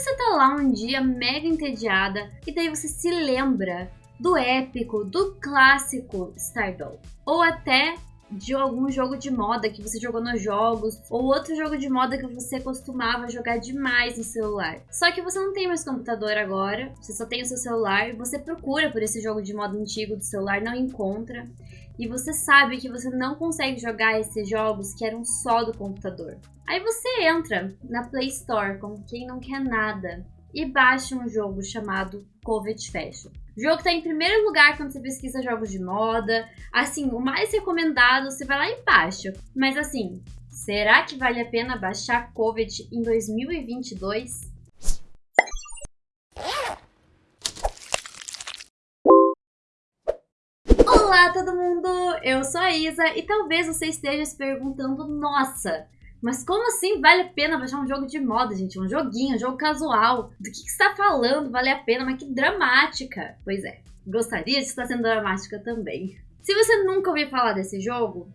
você tá lá um dia mega entediada e daí você se lembra do épico, do clássico Stardoll. Ou até de algum jogo de moda que você jogou nos jogos, ou outro jogo de moda que você costumava jogar demais no celular. Só que você não tem mais computador agora, você só tem o seu celular, você procura por esse jogo de moda antigo do celular, não encontra. E você sabe que você não consegue jogar esses jogos que eram só do computador. Aí você entra na Play Store como quem não quer nada e baixa um jogo chamado Covet Fashion. O jogo tá em primeiro lugar quando você pesquisa jogos de moda. Assim, o mais recomendado, você vai lá e baixa. Mas assim, será que vale a pena baixar Covet em 2022? Olá todo mundo, eu sou a Isa e talvez você esteja se perguntando, nossa, mas como assim vale a pena baixar um jogo de moda, gente? Um joguinho, um jogo casual. Do que, que está falando? Vale a pena? Mas que dramática. Pois é, gostaria de estar sendo dramática também. Se você nunca ouviu falar desse jogo,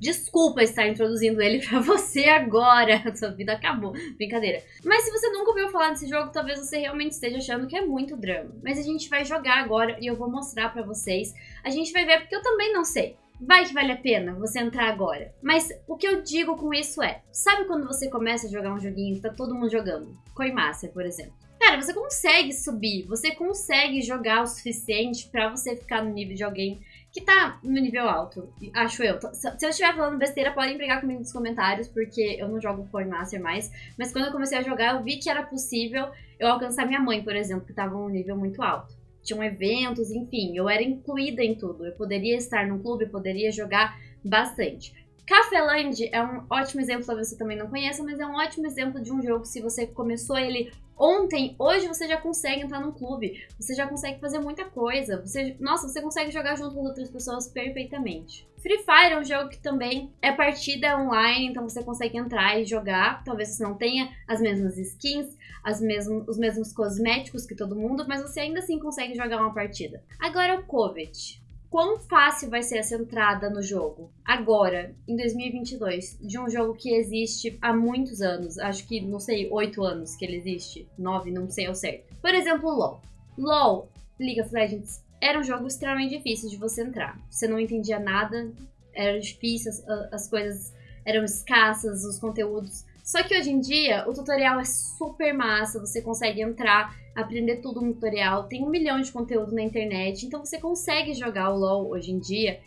desculpa estar introduzindo ele para você agora. Sua vida acabou. Brincadeira. Mas se você nunca ouviu falar desse jogo, talvez você realmente esteja achando que é muito drama. Mas a gente vai jogar agora e eu vou mostrar para vocês. A gente vai ver porque eu também não sei. Vai que vale a pena você entrar agora. Mas o que eu digo com isso é, sabe quando você começa a jogar um joguinho que tá todo mundo jogando? Coinmaster, por exemplo. Cara, você consegue subir, você consegue jogar o suficiente para você ficar no nível de alguém que tá no nível alto, acho eu. Se eu estiver falando besteira, podem brigar comigo nos comentários, porque eu não jogo Coinmaster mais. Mas quando eu comecei a jogar, eu vi que era possível eu alcançar minha mãe, por exemplo, que tava num nível muito alto tinham eventos, enfim, eu era incluída em tudo. Eu poderia estar no clube, poderia jogar bastante. Cafeland é um ótimo exemplo, talvez você também não conheça, mas é um ótimo exemplo de um jogo se você começou ele Ontem, hoje você já consegue entrar num clube, você já consegue fazer muita coisa. Você, nossa, você consegue jogar junto com outras pessoas perfeitamente. Free Fire é um jogo que também é partida online, então você consegue entrar e jogar. Talvez você não tenha as mesmas skins, as os mesmos cosméticos que todo mundo, mas você ainda assim consegue jogar uma partida. Agora o Covet quão fácil vai ser essa entrada no jogo agora, em 2022, de um jogo que existe há muitos anos. Acho que, não sei, oito anos que ele existe. Nove, não sei ao certo. Por exemplo, LoL. LoL, League of Legends, era um jogo extremamente difícil de você entrar. Você não entendia nada, era difícil, as, as coisas eram escassas, os conteúdos só que hoje em dia o tutorial é super massa, você consegue entrar, aprender tudo no tutorial, tem um milhão de conteúdo na internet, então você consegue jogar o LoL hoje em dia,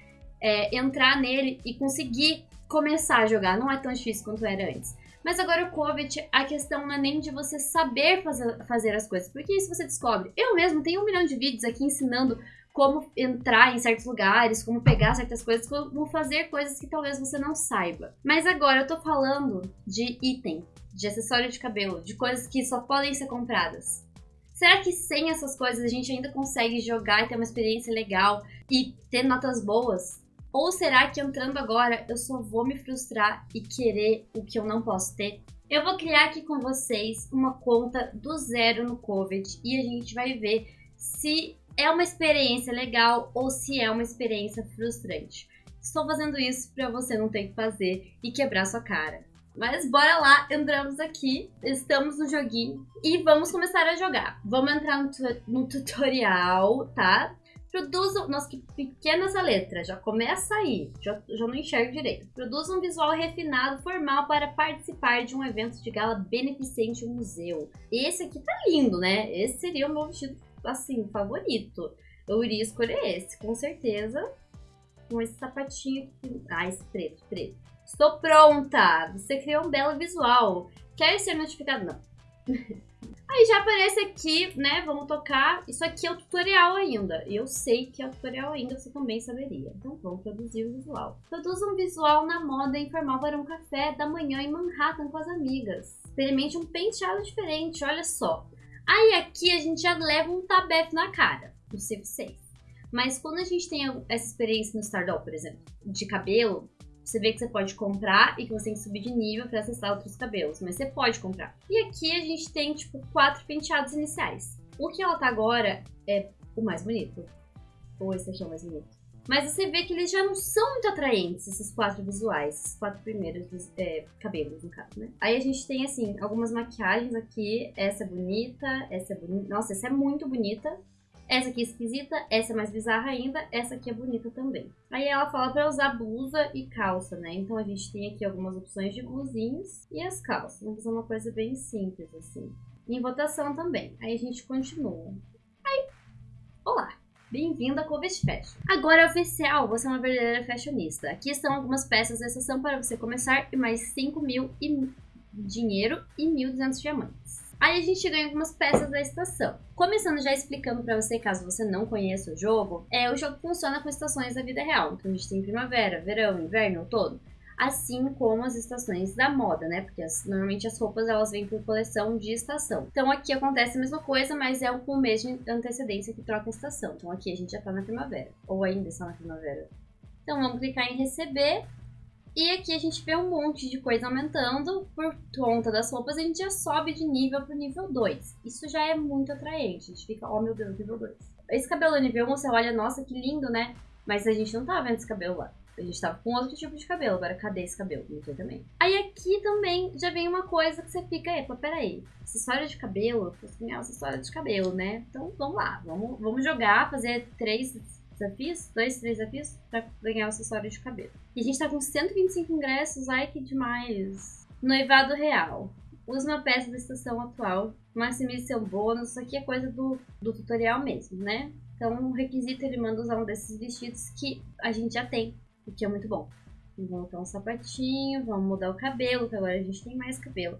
é, entrar nele e conseguir começar a jogar, não é tão difícil quanto era antes. Mas agora o COVID, a questão não é nem de você saber fazer, fazer as coisas, porque isso você descobre. Eu mesmo tenho um milhão de vídeos aqui ensinando como entrar em certos lugares, como pegar certas coisas, como fazer coisas que talvez você não saiba. Mas agora eu tô falando de item, de acessório de cabelo, de coisas que só podem ser compradas. Será que sem essas coisas a gente ainda consegue jogar e ter uma experiência legal e ter notas boas? Ou será que entrando agora eu só vou me frustrar e querer o que eu não posso ter? Eu vou criar aqui com vocês uma conta do zero no COVID e a gente vai ver se é uma experiência legal ou se é uma experiência frustrante. Estou fazendo isso para você não ter que fazer e quebrar sua cara. Mas bora lá, entramos aqui, estamos no joguinho e vamos começar a jogar. Vamos entrar no, tu no tutorial, tá? Produza, nossa, que pequena essa letra, já começa aí, já, já não enxergo direito. Produza um visual refinado, formal para participar de um evento de gala beneficente no museu. Esse aqui tá lindo, né? Esse seria o meu vestido assim, favorito. Eu iria escolher esse, com certeza. Com esse sapatinho aqui. Ah, esse preto, preto. Estou pronta! Você criou um belo visual. Quer ser notificado? Não. Aí já aparece aqui, né? Vamos tocar. Isso aqui é o tutorial ainda. Eu sei que é o tutorial ainda, você também saberia. Então vamos produzir o visual. Produza um visual na moda informal para um café da manhã em Manhattan com as amigas. Experimente um penteado diferente, olha só. Aí aqui a gente já leva um tabef na cara, sei vocês. Mas quando a gente tem essa experiência no Stardoll, por exemplo, de cabelo, você vê que você pode comprar e que você tem que subir de nível para acessar outros cabelos, mas você pode comprar. E aqui a gente tem, tipo, quatro penteados iniciais. O que ela tá agora é o mais bonito. Ou esse aqui é o mais bonito? Mas você vê que eles já não são muito atraentes, esses quatro visuais, esses quatro primeiros é, cabelos, no caso, né? Aí a gente tem, assim, algumas maquiagens aqui. Essa é bonita, essa é bonita. Nossa, essa é muito bonita. Essa aqui é esquisita, essa é mais bizarra ainda, essa aqui é bonita também. Aí ela fala para usar blusa e calça, né? Então a gente tem aqui algumas opções de blusinhas e as calças. Vamos fazer uma coisa bem simples, assim. Em votação também. Aí a gente continua. Bem-vindo a Covest Fashion. Agora é oficial, você é uma verdadeira fashionista. Aqui estão algumas peças de exceção para você começar e mais 5 mil e dinheiro e 1.200 diamantes. Aí a gente ganha algumas peças da estação. Começando já explicando para você, caso você não conheça o jogo, é o jogo funciona com estações da vida real. Então a gente tem primavera, verão, inverno, outono. Assim como as estações da moda, né? Porque as, normalmente as roupas elas vêm por coleção de estação. Então aqui acontece a mesma coisa, mas é com o mês de antecedência que troca a estação. Então aqui a gente já tá na primavera, ou ainda está na primavera. Então vamos clicar em receber e aqui a gente vê um monte de coisa aumentando por conta das roupas, a gente já sobe de nível pro nível 2. Isso já é muito atraente, a gente fica, oh meu Deus, nível 2. Esse cabelo nível 1, você olha, nossa, que lindo, né? Mas a gente não tá vendo esse cabelo lá. A gente tava com outro tipo de cabelo, agora cadê esse cabelo? Não sei também. Aí aqui também já vem uma coisa que você fica, epa, peraí, acessório de cabelo, eu posso ganhar acessório de cabelo, né? Então vamos lá, vamos, vamos jogar, fazer três desafios, dois, três desafios, pra ganhar acessório de cabelo. E a gente tá com 125 ingressos, ai que demais. Noivado real. Use uma peça da estação atual, maximize seu bônus, isso aqui é coisa do, do tutorial mesmo, né? Então, o requisito ele manda usar um desses vestidos que a gente já tem, o que é muito bom. Vamos botar um sapatinho, vamos mudar o cabelo, que agora a gente tem mais cabelo.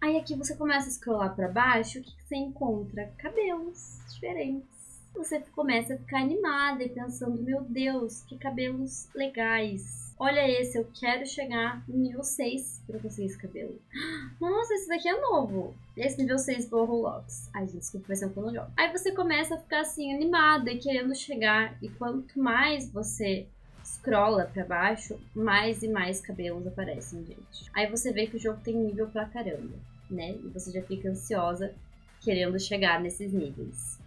Aí aqui você começa a scrollar para baixo, o que, você encontra? Cabelos diferentes você começa a ficar animada e pensando, meu Deus, que cabelos legais. Olha esse, eu quero chegar no nível 6 pra conseguir esse cabelo. Nossa, esse daqui é novo. Esse nível 6 do Roblox. Ai, gente, desculpa, vai ser um plano. Aí você começa a ficar assim, animada e querendo chegar. E quanto mais você scrolla pra baixo, mais e mais cabelos aparecem, gente. Aí você vê que o jogo tem nível pra caramba, né? E você já fica ansiosa querendo chegar nesses níveis.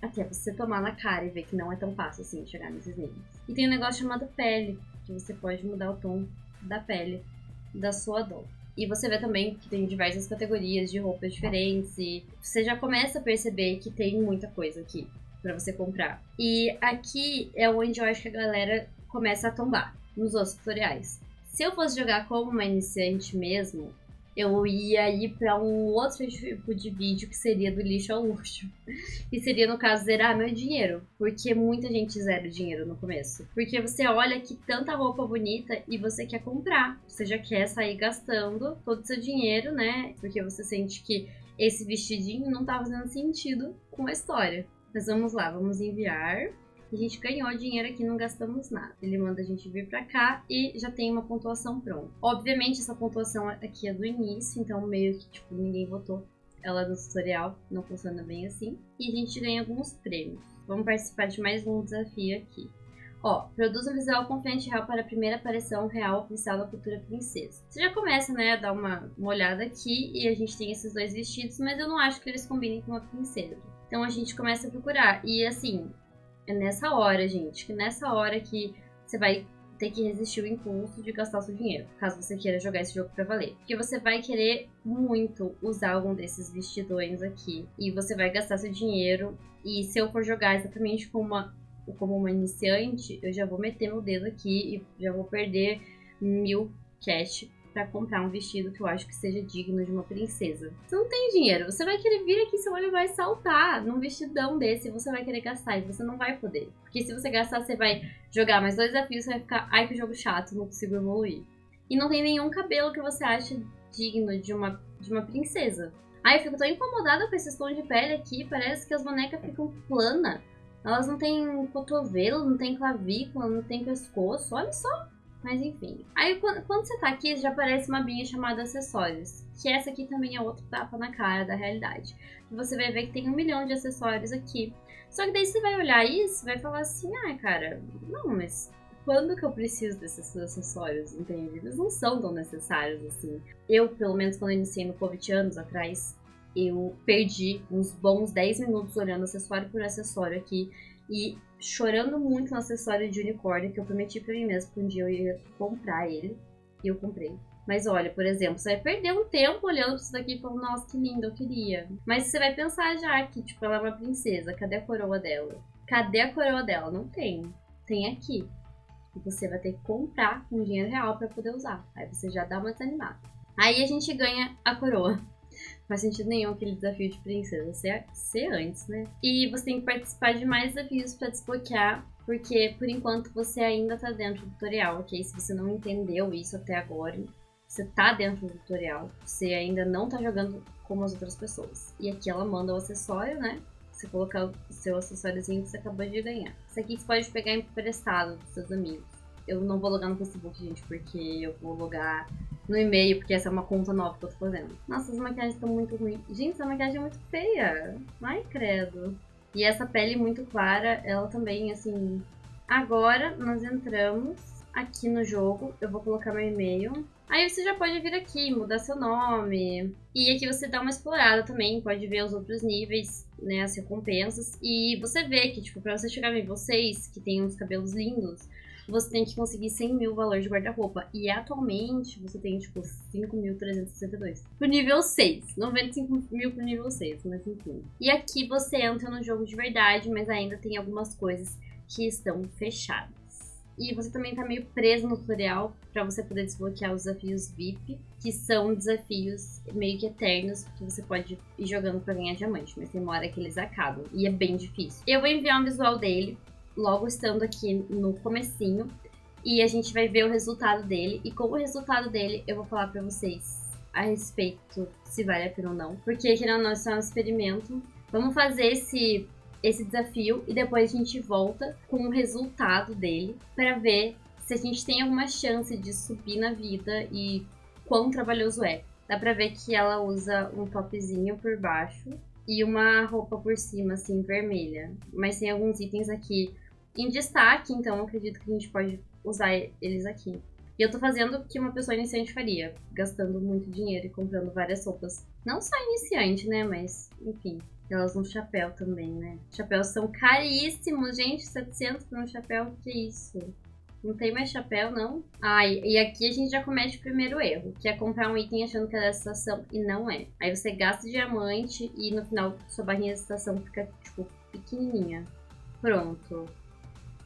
Até você tomar na cara e ver que não é tão fácil assim chegar nesses níveis. E tem um negócio chamado pele, que você pode mudar o tom da pele da sua dor. E você vê também que tem diversas categorias de roupas diferentes e você já começa a perceber que tem muita coisa aqui para você comprar. E aqui é onde eu acho que a galera começa a tombar nos outros tutoriais. Se eu fosse jogar como uma iniciante mesmo, eu ia ir para um outro tipo de vídeo que seria do lixo ao luxo. E seria, no caso, zerar meu dinheiro. Porque muita gente zera o dinheiro no começo. Porque você olha que tanta roupa bonita e você quer comprar. Você já quer sair gastando todo o seu dinheiro, né? Porque você sente que esse vestidinho não tá fazendo sentido com a história. Mas vamos lá, vamos enviar. A gente ganhou dinheiro aqui, não gastamos nada. Ele manda a gente vir pra cá e já tem uma pontuação pronta. Obviamente, essa pontuação aqui é do início, então meio que, tipo, ninguém votou ela no tutorial, não funciona bem assim. E a gente ganha alguns prêmios. Vamos participar de mais um desafio aqui. Ó, produz um visual confiante real para a primeira aparição real oficial da futura princesa. Você já começa, né, a dar uma, uma olhada aqui e a gente tem esses dois vestidos, mas eu não acho que eles combinem com uma princesa. Então a gente começa a procurar. E assim, é nessa hora, gente, que nessa hora que você vai ter que resistir o impulso de gastar seu dinheiro, caso você queira jogar esse jogo pra valer. Porque você vai querer muito usar algum desses vestidões aqui, e você vai gastar seu dinheiro, e se eu for jogar exatamente como uma, como uma iniciante, eu já vou meter meu dedo aqui e já vou perder mil cash para comprar um vestido que eu acho que seja digno de uma princesa. Você não tem dinheiro, você vai querer vir aqui, seu olho vai saltar num vestidão desse, você vai querer gastar e você não vai poder. Porque se você gastar, você vai jogar mais dois desafios, você vai ficar, ai que jogo chato, não consigo evoluir. E não tem nenhum cabelo que você ache digno de uma, de uma princesa. Ai, eu fico tão incomodada com esse tom de pele aqui, parece que as bonecas ficam plana. Elas não têm cotovelo, não tem clavícula, não tem pescoço, olha só. Mas enfim. Aí quando, quando você tá aqui, já aparece uma binha chamada acessórios. Que essa aqui também é outro tapa na cara da realidade. Você vai ver que tem um milhão de acessórios aqui. Só que daí você vai olhar isso vai falar assim, ah, cara, não, mas quando que eu preciso desses acessórios, entende? Eles não são tão necessários assim. Eu, pelo menos quando eu iniciei no Covid anos atrás, eu perdi uns bons 10 minutos olhando acessório por acessório aqui e chorando muito no acessório de unicórnio que eu prometi pra mim mesmo que um dia eu ia comprar ele. E eu comprei. Mas olha, por exemplo, você vai perder um tempo olhando pra isso daqui e falando, nossa, que lindo, eu queria. Mas você vai pensar já que, tipo, ela é uma princesa, cadê a coroa dela? Cadê a coroa dela? Não tem. Tem aqui. E você vai ter que comprar com dinheiro real para poder usar. Aí você já dá uma desanimada. Aí a gente ganha a coroa. Faz sentido nenhum aquele desafio de princesa ser, ser antes, né? E você tem que participar de mais desafios para desbloquear, porque por enquanto você ainda tá dentro do tutorial, ok? Se você não entendeu isso até agora, você tá dentro do tutorial, você ainda não tá jogando como as outras pessoas. E aqui ela manda o acessório, né? Você colocar o seu acessóriozinho que você acabou de ganhar. Isso aqui você pode pegar emprestado dos seus amigos. Eu não vou logar no Facebook, gente, porque eu vou logar no e-mail, porque essa é uma conta nova que eu tô fazendo. Nossa, as maquiagens estão muito ruins. Gente, essa maquiagem é muito feia. Ai, credo. E essa pele muito clara, ela também, assim... Agora, nós entramos aqui no jogo. Eu vou colocar meu e-mail. Aí você já pode vir aqui, mudar seu nome. E aqui você dá uma explorada também, pode ver os outros níveis, né, as recompensas. E você vê que, tipo, pra você chegar em vocês, que tem uns cabelos lindos, você tem que conseguir 100 mil valores de guarda-roupa. E atualmente você tem, tipo, 5.362. Pro nível 6. 95 mil pro nível 6, mas enfim. E aqui você entra no jogo de verdade, mas ainda tem algumas coisas que estão fechadas. E você também tá meio preso no tutorial para você poder desbloquear os desafios VIP, que são desafios meio que eternos, que você pode ir jogando para ganhar diamante, mas tem uma hora que eles acabam, e é bem difícil. Eu vou enviar um visual dele, logo estando aqui no comecinho, e a gente vai ver o resultado dele, e com o resultado dele eu vou falar para vocês a respeito se vale a pena ou não, porque querendo ou não, é um experimento. Vamos fazer esse esse desafio e depois a gente volta com o resultado dele para ver se a gente tem alguma chance de subir na vida e quão trabalhoso é. Dá pra ver que ela usa um topzinho por baixo e uma roupa por cima, assim, vermelha. Mas tem alguns itens aqui em destaque, então acredito que a gente pode usar eles aqui. E eu tô fazendo o que uma pessoa iniciante faria, gastando muito dinheiro e comprando várias roupas. Não só iniciante, né, mas enfim. Elas um chapéu também, né? Chapéus são caríssimos, gente. 700 por um chapéu, que isso? Não tem mais chapéu, não? Ah, e aqui a gente já comete o primeiro erro, que é comprar um item achando que é da estação e não é. Aí você gasta diamante e no final sua barrinha de estação fica, tipo, pequenininha. Pronto.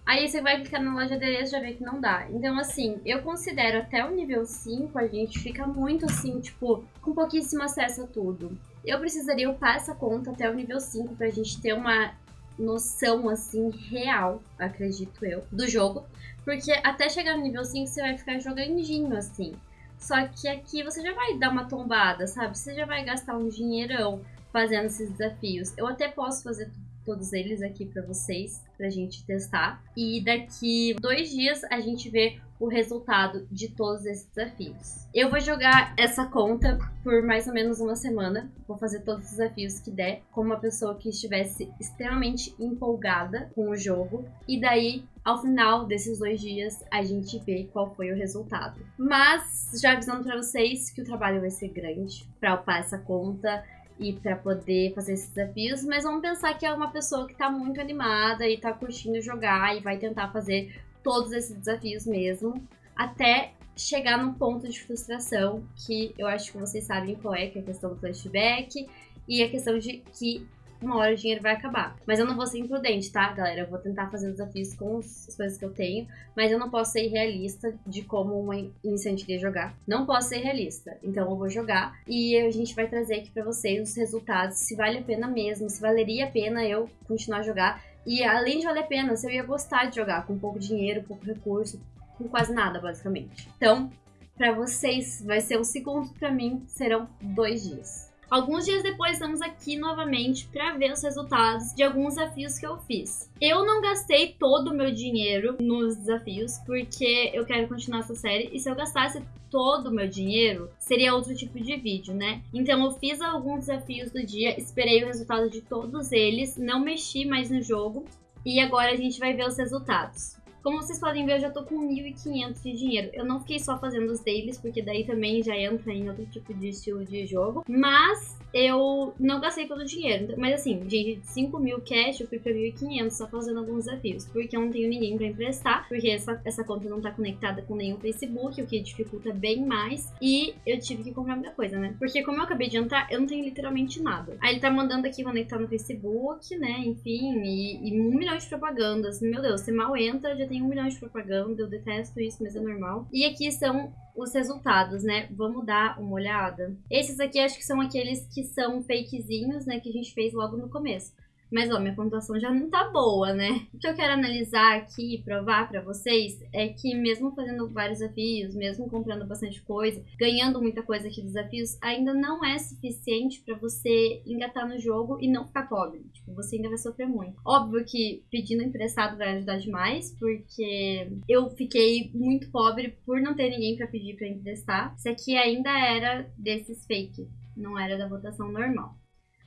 Aí você vai clicar na loja de adereço e já vê que não dá. Então, assim, eu considero até o nível 5 a gente fica muito assim, tipo, com pouquíssimo acesso a tudo. Eu precisaria upar essa conta até o nível 5 pra gente ter uma noção, assim, real, acredito eu, do jogo. Porque até chegar no nível 5 você vai ficar jogandinho, assim. Só que aqui você já vai dar uma tombada, sabe? Você já vai gastar um dinheirão fazendo esses desafios. Eu até posso fazer todos eles aqui para vocês, pra gente testar. E daqui dois dias a gente vê o resultado de todos esses desafios. Eu vou jogar essa conta por mais ou menos uma semana. Vou fazer todos os desafios que der, como uma pessoa que estivesse extremamente empolgada com o jogo. E daí, ao final desses dois dias, a gente vê qual foi o resultado. Mas, já avisando para vocês que o trabalho vai ser grande para upar essa conta e para poder fazer esses desafios, mas vamos pensar que é uma pessoa que tá muito animada e tá curtindo jogar e vai tentar fazer todos esses desafios mesmo, até chegar num ponto de frustração que eu acho que vocês sabem qual é, que é a questão do flashback e a questão de que uma hora o dinheiro vai acabar. Mas eu não vou ser imprudente, tá, galera? Eu vou tentar fazer desafios com as coisas que eu tenho, mas eu não posso ser realista de como uma iniciante iria jogar. Não posso ser realista. Então eu vou jogar e a gente vai trazer aqui pra vocês os resultados, se vale a pena mesmo, se valeria a pena eu continuar a jogar e além de valer a pena, você ia gostar de jogar com pouco dinheiro, pouco recurso, com quase nada, basicamente. Então, para vocês vai ser um segundo, para mim serão dois dias. Alguns dias depois estamos aqui novamente para ver os resultados de alguns desafios que eu fiz. Eu não gastei todo o meu dinheiro nos desafios porque eu quero continuar essa série e se eu gastasse todo o meu dinheiro, seria outro tipo de vídeo, né? Então eu fiz alguns desafios do dia, esperei o resultado de todos eles, não mexi mais no jogo e agora a gente vai ver os resultados. Como vocês podem ver, eu já tô com 1.500 de dinheiro. Eu não fiquei só fazendo os dailies, porque daí também já entra em outro tipo de estilo de jogo. Mas eu não gastei todo o dinheiro. Mas assim, de 5 mil cash, eu fui pra 1.500 só fazendo alguns desafios. Porque eu não tenho ninguém pra emprestar, porque essa, essa conta não tá conectada com nenhum Facebook, o que dificulta bem mais. E eu tive que comprar muita coisa, né? Porque como eu acabei de entrar, eu não tenho literalmente nada. Aí ele tá mandando aqui conectar no Facebook, né? Enfim, e, e um milhão de propagandas. Meu Deus, você mal entra, já tem um milhão de propaganda. Eu detesto isso, mas é normal. E aqui são os resultados, né? Vamos dar uma olhada. Esses aqui acho que são aqueles que são fakezinhos, né? Que a gente fez logo no começo. Mas, ó, minha pontuação já não tá boa, né? O que eu quero analisar aqui e provar pra vocês é que mesmo fazendo vários desafios, mesmo comprando bastante coisa, ganhando muita coisa aqui dos desafios, ainda não é suficiente pra você engatar no jogo e não ficar pobre. Tipo, você ainda vai sofrer muito. Óbvio que pedindo emprestado vai ajudar demais, porque eu fiquei muito pobre por não ter ninguém pra pedir pra emprestar. Isso aqui ainda era desses fake, não era da votação normal.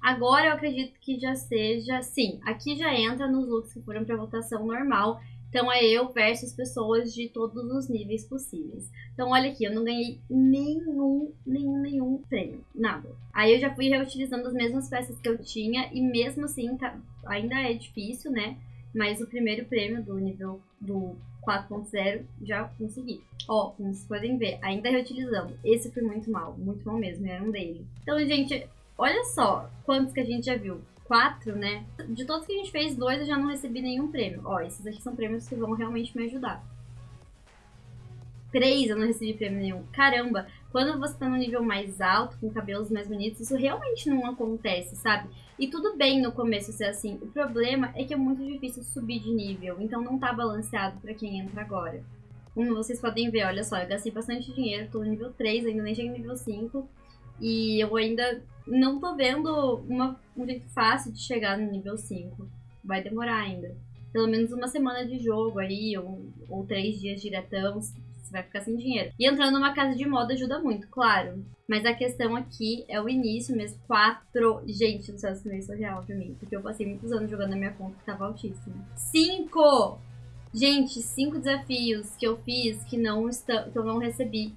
Agora eu acredito que já seja, sim, aqui já entra nos looks que foram para votação normal. Então é eu versus pessoas de todos os níveis possíveis. Então olha aqui, eu não ganhei nenhum, nenhum, nenhum prêmio, nada. Aí eu já fui reutilizando as mesmas peças que eu tinha e mesmo assim tá, ainda é difícil, né? Mas o primeiro prêmio do nível do 4.0 já consegui. Ó, como vocês podem ver, ainda reutilizando. Esse foi muito mal, muito mal mesmo, era um dele. Então, gente, Olha só quantos que a gente já viu. Quatro, né? De todos que a gente fez, dois eu já não recebi nenhum prêmio. Ó, esses aqui são prêmios que vão realmente me ajudar. Três eu não recebi prêmio nenhum. Caramba, quando você tá no nível mais alto, com cabelos mais bonitos, isso realmente não acontece, sabe? E tudo bem no começo ser assim. O problema é que é muito difícil subir de nível, então não tá balanceado pra quem entra agora. Como vocês podem ver, olha só, eu gastei bastante dinheiro, tô no nível 3, ainda nem cheguei no nível 5. E eu ainda não tô vendo uma, um jeito fácil de chegar no nível 5. Vai demorar ainda. Pelo menos uma semana de jogo aí, ou, ou três dias diretão, você vai ficar sem dinheiro. E entrando numa casa de moda ajuda muito, claro. Mas a questão aqui é o início mesmo. Quatro. Gente do céu, isso é surreal pra mim. Porque eu passei muitos anos jogando na minha conta que tava altíssima. Cinco! Gente, cinco desafios que eu fiz que, não está, que eu não recebi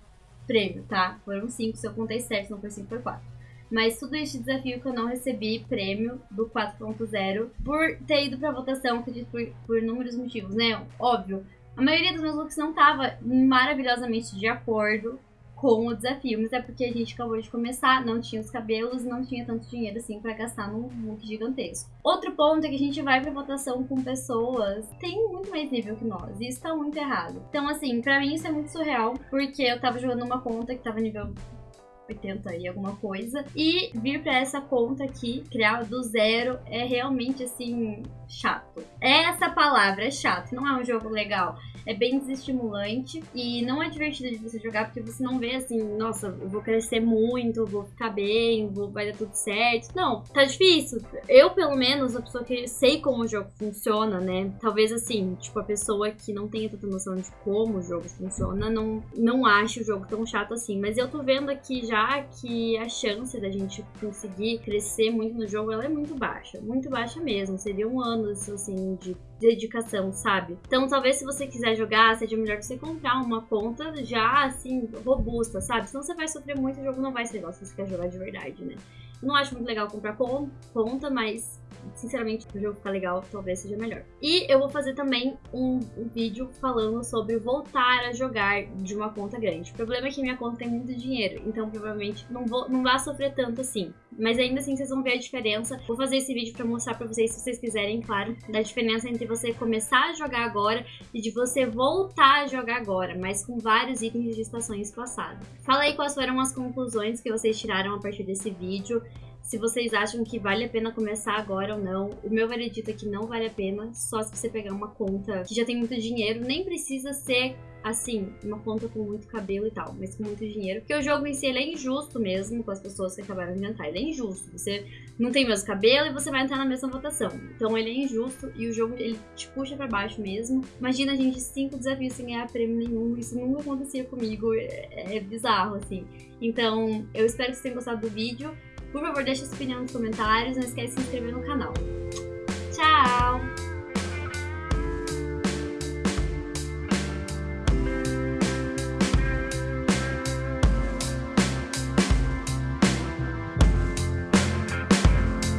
prêmio, tá? Foram cinco, se eu contei certo, não foi cinco, foi quatro. Mas tudo este desafio que eu não recebi prêmio do 4.0 por ter ido pra votação, acredito por, por inúmeros motivos, né? Óbvio, a maioria dos meus looks não tava maravilhosamente de acordo com o desafio, mas é porque a gente acabou de começar, não tinha os cabelos, não tinha tanto dinheiro assim para gastar num look gigantesco. Outro ponto é que a gente vai pra votação com pessoas têm muito mais nível que nós, e isso tá muito errado. Então, assim, pra mim isso é muito surreal, porque eu tava jogando uma conta que tava nível 80 e alguma coisa. E vir para essa conta aqui, criar do zero, é realmente assim, chato. Essa palavra é chato, não é um jogo legal é bem desestimulante e não é divertido de você jogar porque você não vê assim, nossa, eu vou crescer muito, vou ficar bem, vou, vai dar tudo certo. Não, tá difícil. Eu, pelo menos, a pessoa que sei como o jogo funciona, né? Talvez assim, tipo, a pessoa que não tenha tanta noção de como o jogo funciona, não, não ache o jogo tão chato assim. Mas eu tô vendo aqui já que a chance da gente conseguir crescer muito no jogo, ela é muito baixa. Muito baixa mesmo. Seria um ano, assim, de dedicação, sabe? Então, talvez se você quiser jogar, seja melhor você comprar uma conta já, assim, robusta, sabe? Senão você vai sofrer muito o jogo não vai ser legal se você quer jogar de verdade, né? Eu não acho muito legal comprar conta, mas sinceramente, o jogo ficar legal, talvez seja melhor. E eu vou fazer também um, vídeo falando sobre voltar a jogar de uma conta grande. O problema é que minha conta tem muito dinheiro, então provavelmente não, vou, não vai sofrer tanto assim. Mas ainda assim vocês vão ver a diferença. Vou fazer esse vídeo pra mostrar pra vocês, se vocês quiserem, claro, da diferença entre você começar a jogar agora e de você voltar a jogar agora, mas com vários itens de estações passadas. Fala aí quais foram as conclusões que vocês tiraram a partir desse vídeo se vocês acham que vale a pena começar agora ou não. O meu veredito é que não vale a pena, só se você pegar uma conta que já tem muito dinheiro, nem precisa ser assim, uma conta com muito cabelo e tal, mas com muito dinheiro. Porque o jogo em si ele é injusto mesmo com as pessoas que acabaram de entrar. Ele é injusto. Você não tem o mesmo cabelo e você vai entrar na mesma votação. Então ele é injusto e o jogo ele te puxa para baixo mesmo. Imagina a gente cinco desafios sem ganhar prêmio nenhum. Isso nunca acontecia comigo. É, é bizarro, assim. Então, eu espero que vocês tenham gostado do vídeo. Por favor, deixe sua opinião nos comentários. Não esquece de se inscrever no canal. Tchau!